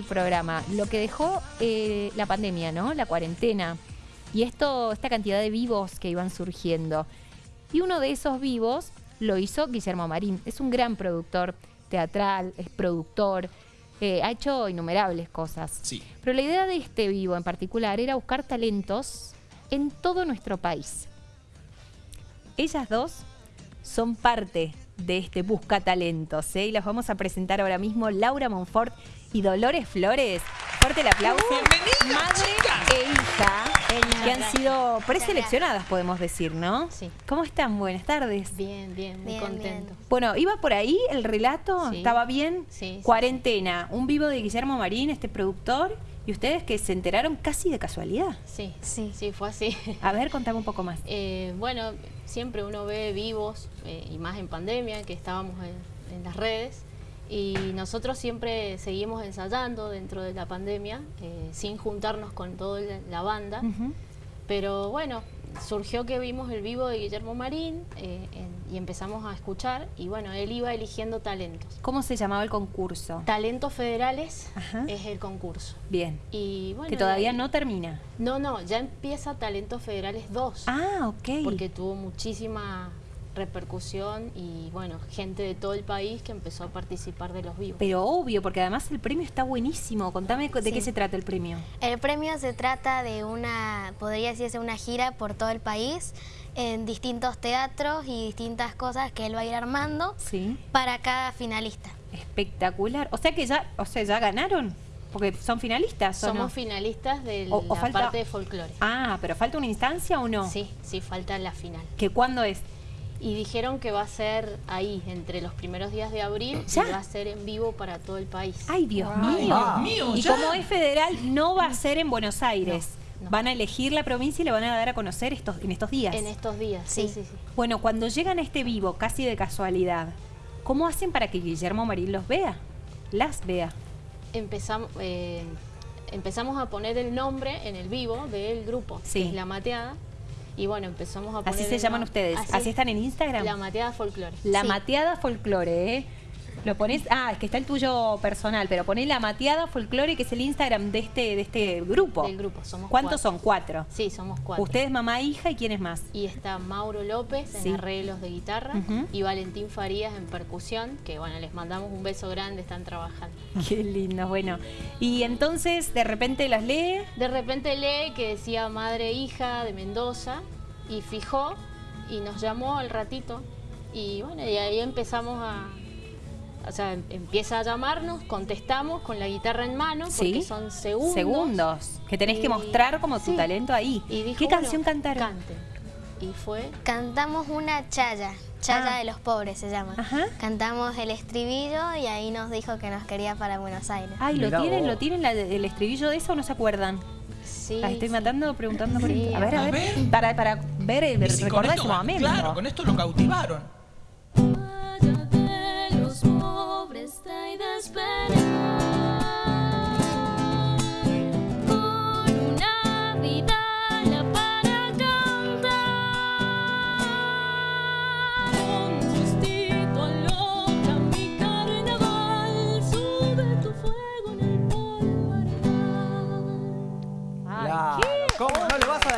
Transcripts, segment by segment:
el programa, lo que dejó eh, la pandemia, ¿no? La cuarentena. Y esto, esta cantidad de vivos que iban surgiendo. Y uno de esos vivos lo hizo Guillermo Marín. Es un gran productor teatral, es productor, eh, ha hecho innumerables cosas. Sí. Pero la idea de este vivo en particular era buscar talentos en todo nuestro país. Ellas dos son parte de este Busca Talentos ¿eh? y las vamos a presentar ahora mismo Laura Monfort y Dolores Flores. Fuerte el aplauso. Bienvenidas, Madre chicas. e hija que han sido preseleccionadas, podemos decir, ¿no? Sí. ¿Cómo están? Buenas tardes. Bien, bien, muy Bien, contento. Bueno, iba por ahí el relato, Sí. estaba bien. Sí, sí, Cuarentena, un vivo de Guillermo Marín, este productor, y ustedes que se enteraron casi de casualidad. Sí, Sí. sí, fue así. A ver, contame un poco más. Eh, bueno, siempre uno ve vivos, eh, y más en pandemia, que estábamos en, en las redes, y nosotros siempre seguimos ensayando dentro de la pandemia, eh, sin juntarnos con toda la, banda, pero bueno, surgió que vimos el vivo de Guillermo Marín eh, en- y empezamos a escuchar, y bueno, él iba eligiendo talentos. ¿Cómo se llamaba el concurso? Talentos Federales Ajá. es el concurso. Bien. Y bueno, que todavía ahí- no termina. No, no, ya empieza Talentos Federales 2. Ah, ok. Porque tuvo muchísima repercusión y bueno, gente de todo el país que empezó a participar de los vivos. Pero obvio, porque además el premio está buenísimo. Contame de Sí. qué se trata el premio. El premio se trata de una, podría decirse una gira por todo el país, en distintos teatros y distintas cosas que él va a ir armando Sí. para cada finalista. Espectacular. O sea que ya, o sea, ya ganaron. Porque son finalistas, ¿o Somos no? finalistas de O- o la falta- parte de folclore. Ah, pero falta una instancia o no? Sí, sí, falta la final. ¿Que cuándo es? Y dijeron que va a ser ahí, entre los primeros días de abril, ¿Ya? y va a ser en vivo para todo el país. Ay, Dios Ay, mío. Dios mío, y ya. como es federal, no va a ser en Buenos Aires. No, no. Van a elegir la provincia y le van a dar a conocer estos, en estos días. En estos días, sí, Sí. sí, sí. Bueno, cuando llegan a este vivo, casi de casualidad, ¿cómo hacen para que Guillermo Marín los vea? Las vea. Empezamos, eh, empezamos a poner el nombre en el vivo del grupo, Sí. que es La Mateada. Y bueno, empezamos a poner... Así se llaman ustedes. Así, están en Instagram. La Mateada Folklore. La Sí. mateada folclore, ¿eh? Lo pones, ah, es que está el tuyo personal, pero poné la mateada folclore, que es el Instagram de este, de este grupo. Del grupo, somos ¿Cuántos cuatro. son? Cuatro. Sí, somos cuatro. Ustedes, mamá, hija, ¿y quién es más? Y está Mauro López Sí. en arreglos de guitarra y Valentín Farías en percusión, que bueno, les mandamos un beso grande, están trabajando. Qué lindo, bueno. Y entonces, de repente las lee. De repente lee que decía madre e hija de Mendoza y fijó y nos llamó al ratito y bueno, y ahí empezamos a... O sea, em- empieza a llamarnos, contestamos con la guitarra en mano porque Sí. son segundos. Segundos. Que tenés que mostrar como tu sí. talento ahí. Y dijo, ¿Qué bueno, canción cantaron? Y fue Cantamos una chaya, chaya Ah. de los pobres se llama. Ajá. Cantamos el estribillo y ahí nos dijo que nos quería para Buenos Aires. Ay, ¿lo Mirá tienen, vos. ¿lo tienen la- el estribillo de eso o no se acuerdan? Sí, Las estoy sí. matando preguntando por Sí. A ver, a A ver. ver. Para, para ver, recordar ese momento. Claro, con esto lo cautivaron.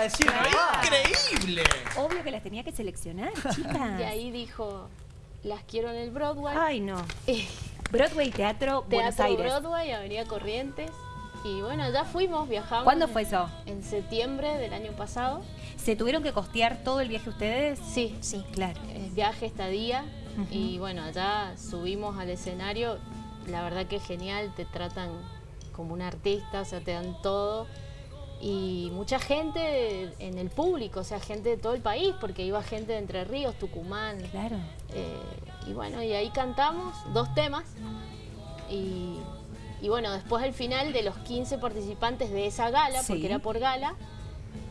A decir increíble. Obvio que las tenía que seleccionar, chicas. Y ahí dijo, las quiero en el Broadway. Ay, no. Eh, Broadway Teatro, Buenos Teatro Aires. Broadway, Avenida Corrientes. Y bueno, ya fuimos, viajamos. ¿Cuándo fue eso? En septiembre del año pasado. ¿Se tuvieron que costear todo el viaje ustedes? Sí, Sí. Claro. eh, viaje, estadía. Y bueno, allá subimos al escenario. La verdad que es genial, te tratan como un artista, o sea, te dan todo. Y mucha gente en el público, o sea, gente de todo el país, porque iba gente de Entre Ríos, Tucumán. Claro. Eh, y bueno, y ahí cantamos dos temas. Y, y bueno, después al final de los 15 participantes de esa gala, Sí. porque era por gala,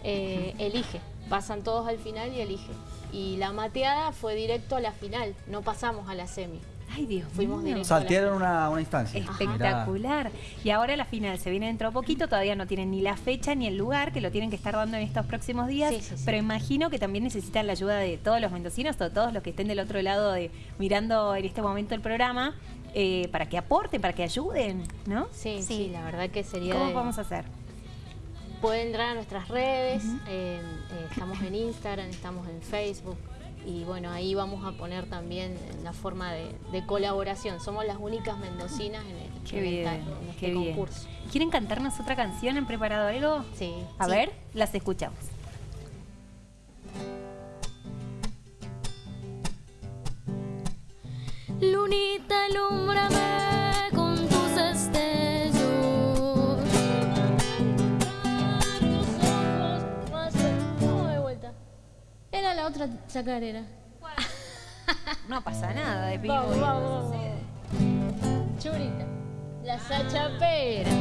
eh, elige. Pasan todos al final y elige. Y la mateada fue directo a la final, no pasamos a la semi. Ay, Dios Fuimos mío. Saltearon una, una instancia. Espectacular. Y ahora la final se viene dentro de poquito, todavía no tienen ni la fecha ni el lugar, que lo tienen que estar dando en estos próximos días. Sí, sí, sí. Pero imagino que también necesitan la ayuda de todos los mendocinos o todos los que estén del otro lado de mirando en este momento el programa. eh, para que aporten, para que ayuden, ¿no? Sí, sí, Sí. la verdad que sería... ¿Cómo de- vamos a hacer? Pueden entrar a nuestras redes, eh, eh, estamos en Instagram, estamos en Facebook y bueno, ahí vamos a poner también la forma de, de colaboración. Somos las únicas mendocinas en, el, Qué en bien, ta- en este qué bien. concurso. ¿Quieren cantarnos otra canción? ¿Han preparado algo? Sí. A Sí. ver, las escuchamos. Lunita, alúmbrame otra chacarera. No pasa nada de. Vamos, vamos, vamos. Churita. La sachapera.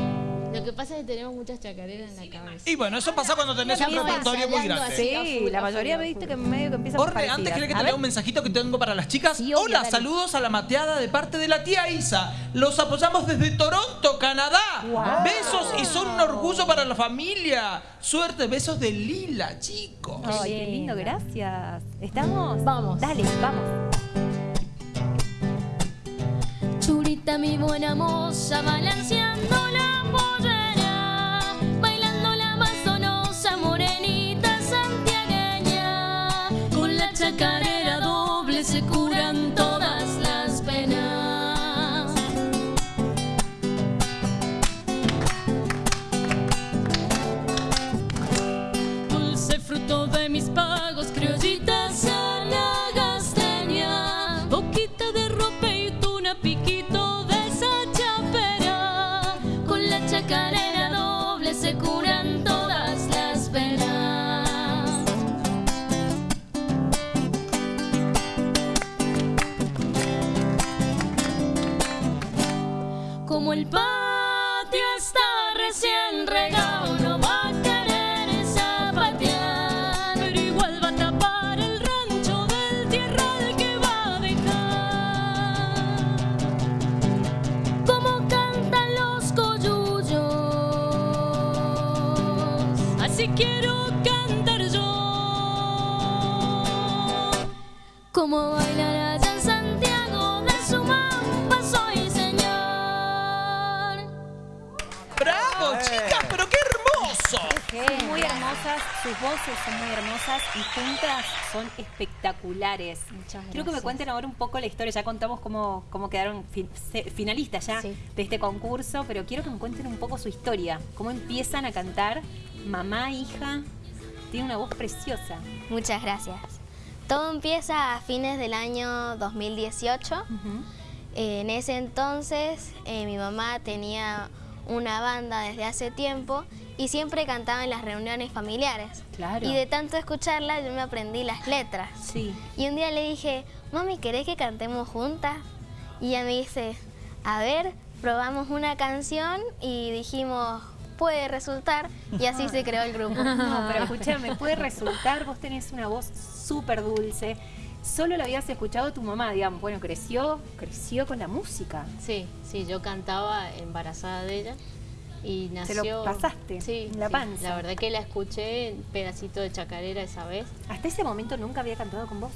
Lo que pasa es que tenemos muchas chacareras en la cabeza. Y bueno, eso pasa cuando tenés un repertorio muy grande. a Sí, la a mayoría a me viste que medio que empieza por Orne, antes quería que te lea un mensajito que tengo para las chicas. Sí, obvio, Hola, dale. saludos a la mateada de parte de la tía Isa. Los apoyamos desde Toronto, Canadá. Wow. Besos y son un orgullo para la familia. Suerte, besos de Lila, chicos. Ay, qué lindo, gracias. ¿Estamos? Vamos. Dale, vamos. Churita, mi buena moza, balanceando Con la quiero cantar yo. Como bailar allá en Santiago de su mamba soy señor. ¡Bravo, chicas! ¡Pero qué hermoso! Son muy hermosas, sus voces son muy hermosas y juntas son espectaculares. Muchas Quiero que me gracias. cuenten ahora un poco la historia. Ya contamos cómo, cómo quedaron fin- finalistas ya Sí. de este concurso, pero quiero que me cuenten un poco su historia. Cómo empiezan a cantar mamá, hija. Tiene una voz preciosa. Muchas gracias. Todo empieza a fines del año 2018. Eh, en ese entonces eh, mi mamá tenía una banda desde hace tiempo y siempre cantaba en las reuniones familiares. Claro. Y de tanto escucharla yo me aprendí las letras. Sí. Y un día le dije, mami, ¿querés que cantemos juntas? Y ella me dice, a ver, probamos una canción y dijimos, puede resultar. Y así se creó el grupo. No, pero escúchame, puede resultar, vos tenés una voz súper dulce. Solo la habías escuchado tu mamá, digamos. Bueno, creció, creció con la música. Sí, sí, yo cantaba embarazada de ella y Se nació... lo pasaste sí, en la sí, panza. La verdad que la escuché en pedacito de chacarera esa vez. Hasta ese momento nunca había cantado con vos.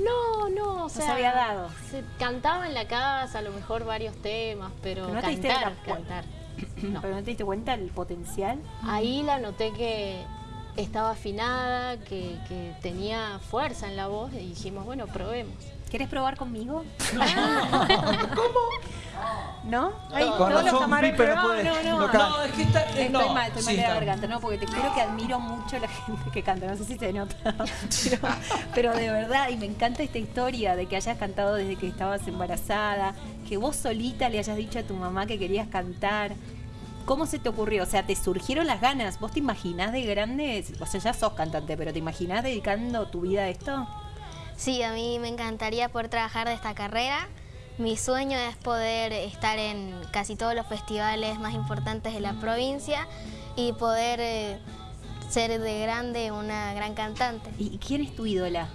No, no, o se sea... había dado. se- cantaba en la casa, a lo mejor varios temas, pero, Pero no te diste la- cantar. No. Pero no te diste cuenta el potencial. Ahí la noté que estaba afinada, que, que tenía fuerza en la voz y dijimos, bueno, probemos. ¿Querés probar conmigo? ¿Cómo? ¿No? Ay, todos los camarones- Pipe no no, puede, no, no. no no. No, es que está. eh, Estoy no, mal, estoy sí, mal de la garganta, no, porque te juro que admiro mucho a la gente que canta, no sé si se nota, pero, pero de verdad, y me encanta esta historia de que hayas cantado desde que estabas embarazada, que vos solita le hayas dicho a tu mamá que querías cantar. ¿Cómo se te ocurrió? O sea, ¿te surgieron las ganas? ¿Vos te imaginás de grande? O sea, ya sos cantante, pero ¿te imaginás dedicando tu vida a esto? Sí, a mí me encantaría poder trabajar de esta carrera. Mi sueño es poder estar en casi todos los festivales más importantes de la provincia y poder eh, ser de grande una gran cantante. ¿Y quién es tu ídola?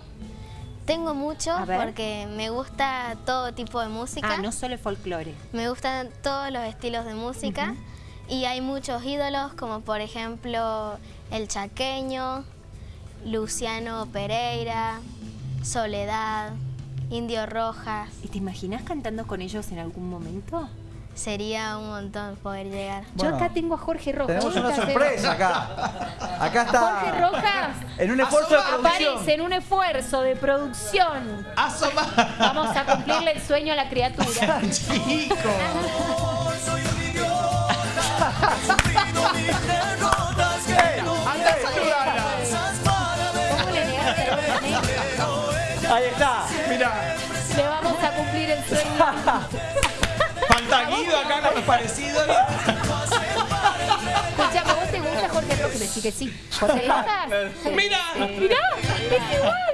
Tengo mucho porque me gusta todo tipo de música, Ah, no solo el folclore. me gustan todos los estilos de música y hay muchos ídolos como por ejemplo el chaqueño, Luciano Pereira, Soledad, Indio Rojas. ¿Y te imaginas cantando con ellos en algún momento? Sería un montón poder llegar. Yo acá tengo a Jorge Rojas. Tenemos ¿Dónde una sorpresa acá. Acá está. Jorge Rojas En un esfuerzo de producción. aparece en un esfuerzo de producción. Asoma. Vamos a cumplirle el sueño a la criatura. Chico. Fantaguido acá con los parecidos. Escuchame, ¿vos te gusta Jorge Rojas? Decí que sí. Mira. Mirá, es igual.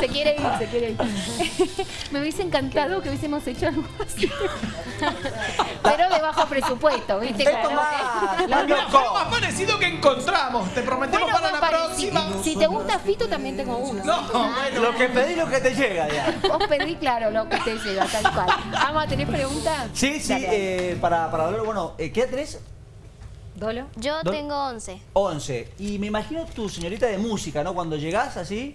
Se quiere ir, se quiere ir. Me hubiese encantado que hubiésemos hecho algo así. Pero de bajo presupuesto, ¿viste? Esto más, más Mira, parecido que encontramos. Te prometemos Bueno, para la próxima. Si, si te gusta Fito, también tengo uno. No, bueno. Lo que pedí, lo que te llega, ya. Vos pedí, claro, lo que te llega, tal cual. Vamos, ¿tenés preguntas? Sí, sí, eh, para, para hablar, bueno, eh, ¿qué tenés? ¿Dolo? Yo ¿Dó- tengo 11. 11. Y me imagino tu señorita de música, ¿no? Cuando llegás así,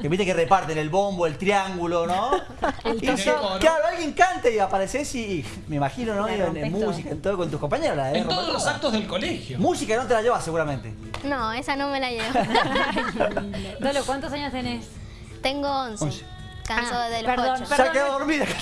que viste que reparten el bombo, el triángulo, ¿no? El Y claro, alguien canta y apareces y me imagino, ¿no? En, música, en todo con tus compañeros. la En todos los actos del colegio. Música no te la llevas seguramente. No, esa no me la llevo. Dolo, ¿cuántos años tenés? tengo 11. 11. Canso Ah, de los perdón, 8. Se Perdón. quedó dormida.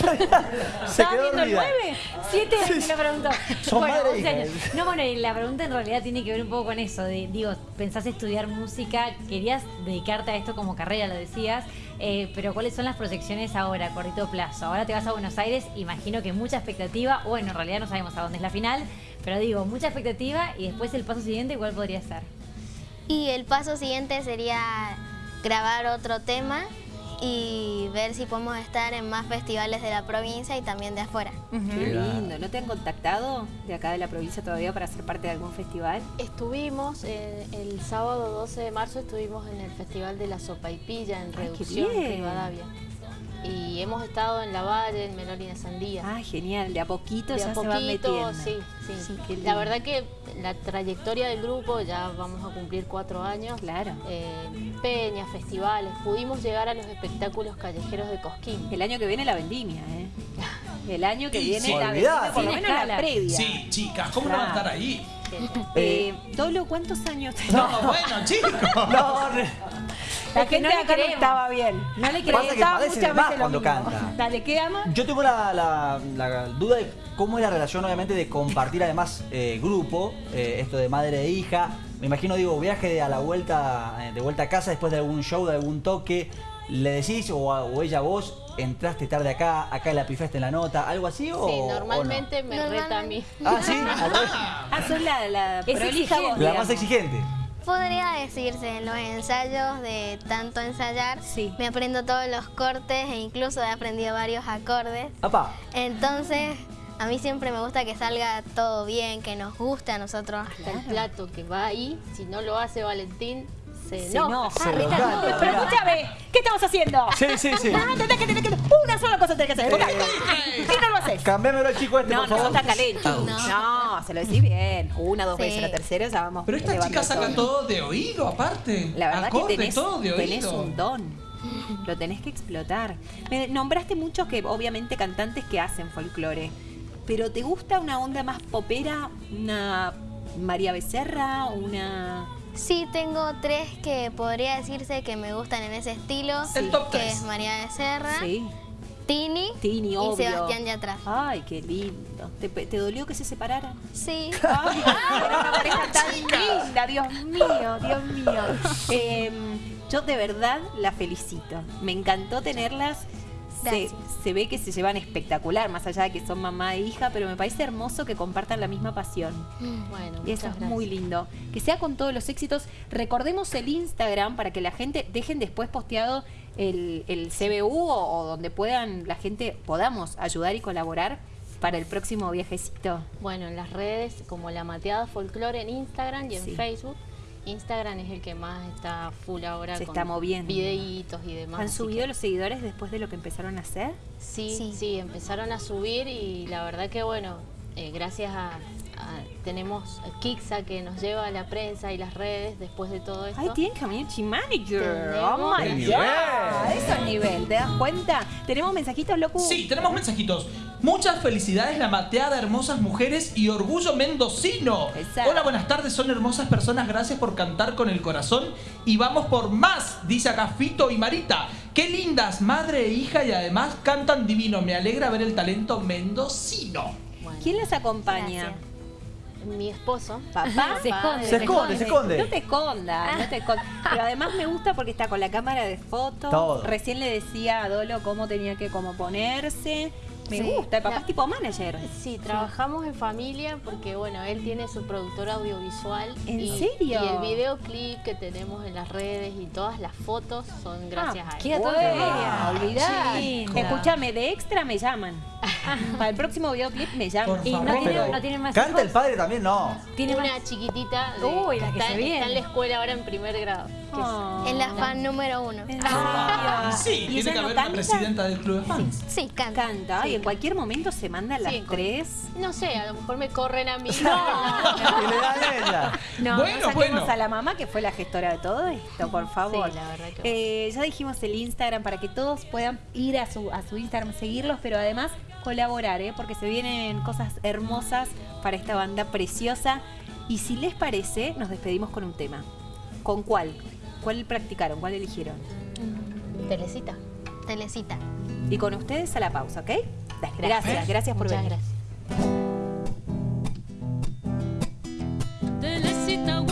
Se ¿Estabas quedó viendo el dormida. 9? 7 me lo preguntó. Son bueno, madre 11 hija. años. No, bueno, y la pregunta en realidad tiene que ver un poco con eso. De, digo, pensás estudiar música, querías dedicarte a esto como carrera, lo decías, eh, pero ¿cuáles son las proyecciones ahora, a cortito plazo? Ahora te vas a Buenos Aires, imagino que mucha expectativa. Bueno, en realidad no sabemos a dónde es la final, pero digo, mucha expectativa y después el paso siguiente, ¿cuál podría ser? Y el paso siguiente sería grabar otro tema y ver si podemos estar en más festivales de la provincia y también de afuera. Qué lindo. ¿No te han contactado de acá de la provincia todavía para ser parte de algún festival? Estuvimos eh, el sábado 12 de marzo, estuvimos en el Festival de la Sopaipilla en Ay, qué Reducción, bien. Rivadavia. Y hemos estado en La Valle, en Melón y en Sandía. Ah, genial. De a poquito de ya a se van poquito, metiendo. sí, sí. Sí, la verdad que la trayectoria del grupo, ya vamos a cumplir cuatro años. Claro. eh, peñas, festivales, pudimos llegar a los espectáculos callejeros de Cosquín. El año que viene la vendimia, ¿eh? El año que Sí, viene sí. la vendimia, por lo menos la previa. Sí, chicas, ¿cómo no van a estar ahí? Eh, Dolo, ¿cuántos años tenés? No, bueno, chicos. No, La que no gente le acá no creemos. estaba bien. No le Pasa que de más cuando canta. Dale, ¿qué ama? Yo tengo la, la- la duda de cómo es la relación, obviamente, de compartir además eh, grupo, eh, esto de madre e hija. Me imagino, digo, viaje de a la vuelta, eh, de vuelta a casa después de algún show, de algún toque. ¿Le decís o, a- o ella a vos, entraste tarde acá, acá la pifaste en la nota, algo así o Sí, o no? normalmente me reta a mí. Ah, sí, al revés. Ah, sos la, la Es prolija exigente. vos, la digamos. más exigente. Podría decirse, en los ensayos de tanto ensayar, Sí. me aprendo todos los cortes e incluso he aprendido varios acordes. Papá, Entonces, a mí siempre me gusta que salga todo bien, que nos guste a nosotros. Hasta el plato que va ahí, si no lo hace Valentín, se Se enoja. enoja. Se no, Pero escúchame, ¿qué estamos haciendo? Sí, sí, sí. Ah, tenés que, tenés que, una sola cosa tenés que hacer. ¿Qué no lo haces? Cambiámelo al chico este, No, por no favor. sos tan calento. No, se lo decís bien. Una, dos Sí. veces, la tercera ya vamos. Pero estas chicas sacan todo de oído, aparte. La verdad Acorde, que tenés, todo de tenés oído. un don. Lo tenés que explotar. Me nombraste muchos que, obviamente, cantantes que hacen folclore. Pero ¿te gusta una onda más popera? ¿Una María Becerra? ¿Una.? Sí, tengo tres que podría decirse que me gustan en ese estilo, El top que tres. es María Becerra, Sí. Tini, Tini, y obvio. Sebastián Yatra. Ay, qué lindo. ¿Te, te dolió que se separaran? Sí. Ay, era una pareja tan linda, Dios mío, Dios mío. Eh, yo de verdad la felicito. Me encantó tenerlas. Se, se ve que se llevan espectacular, más allá de que son mamá e hija, pero me parece hermoso que compartan la misma pasión. Bueno, Y eso es muy lindo. Que sea con todos los éxitos. Recordemos el Instagram para que la gente dejen después posteado el, el CBU o, o donde puedan la gente podamos ayudar y colaborar para el próximo viajecito. Bueno, en las redes como La Mateada Folklore en Instagram y en Sí. Facebook. Instagram es el que más está full ahora Se con está moviendo. videitos y demás. ¿Han subido que- los seguidores después de lo que empezaron a hacer? Sí, Sí. sí, empezaron a subir y la verdad que bueno, eh, gracias a, tenemos a Kixa que nos lleva a la prensa y las redes después de todo esto. Ay, tienen community manager. Oh my ¡Qué god. nivel! Eso es nivel, ¿te das cuenta? Tenemos mensajitos, loco. Sí, tenemos mensajitos. Muchas felicidades, la mateada, hermosas mujeres y orgullo mendocino. Exacto. Hola, buenas tardes, son hermosas personas, gracias por cantar con el corazón. Y vamos por más, dice acá Fito y Marita. Qué lindas, madre e hija, y además cantan divino. Me alegra ver el talento mendocino. Bueno, ¿Quién las acompaña? Gracias. mi esposo. Papá. Se esconde, Se esconde, se esconde. No te escondas, no te escondas. Pero además me gusta porque está con la cámara de fotos. Recién le decía a Dolo cómo tenía que como ponerse. Me Sí. gusta, el papá La- es tipo manager. Sí, trabajamos en familia porque, bueno, él tiene su productor audiovisual. ¿En y, serio? Y el videoclip que tenemos en las redes y todas las fotos son gracias Ah, a él. Media, olvidá. Sí. Escúchame, de extra me llaman. Para el próximo videoclip me llaman. Por Y no favor. tiene, Pero, no tiene más ¿Canta el padre también? No. Tiene Una más- chiquitita de- Uy, la que está, se viene. está en la escuela ahora en primer grado. Oh. Es la fan número uno. ¿En Ah, sí, ¿Y tiene que no haber una canta? presidenta del club de fans. Sí, canta. Canta y en cualquier momento se manda a las Sí, tres. No sé, a lo mejor me corren a mí. Y le dan ella. No, Bueno, no bueno. a la mamá que fue la gestora de todo esto, por favor. Sí, la verdad que Eh, ya dijimos el Instagram para que todos puedan ir a su, a su Instagram, seguirlos, pero además colaborar, ¿eh? porque se vienen cosas hermosas para esta banda preciosa. Y si les parece, nos despedimos con un tema. ¿Con cuál? ¿Cuál practicaron? ¿Cuál eligieron? Telecita. Telecita. Y con ustedes a la pausa, ¿ok? Gracias, gracias por Muchas venir. gracias. Telecita